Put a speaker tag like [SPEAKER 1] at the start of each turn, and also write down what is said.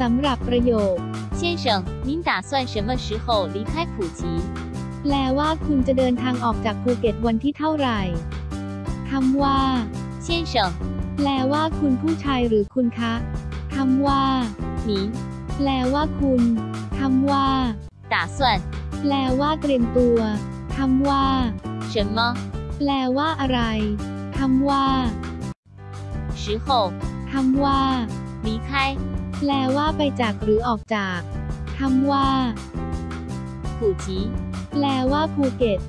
[SPEAKER 1] สำหรับประโยค
[SPEAKER 2] 先生，您打算什么时候离开普吉？
[SPEAKER 1] แปลว่าคุณจะเดินทางออกจากภูเก็ตวันที่เท่าไหร่คำว่า
[SPEAKER 2] 先生，
[SPEAKER 1] แปลว่าคุณผู้ชายหรือคุณคะคำว่า
[SPEAKER 2] 您
[SPEAKER 1] แปลว่าคุณคำว่า
[SPEAKER 2] 打算
[SPEAKER 1] แปลว่าเตรียมตัวคำว่า
[SPEAKER 2] 什么
[SPEAKER 1] แปลว่าอะไรคำว่า
[SPEAKER 2] 时候
[SPEAKER 1] คำว่า
[SPEAKER 2] 离开？
[SPEAKER 1] แปลว่าไปจากหรือออกจากคำว่า
[SPEAKER 2] 普吉，
[SPEAKER 1] แปลว่าภูเก็ต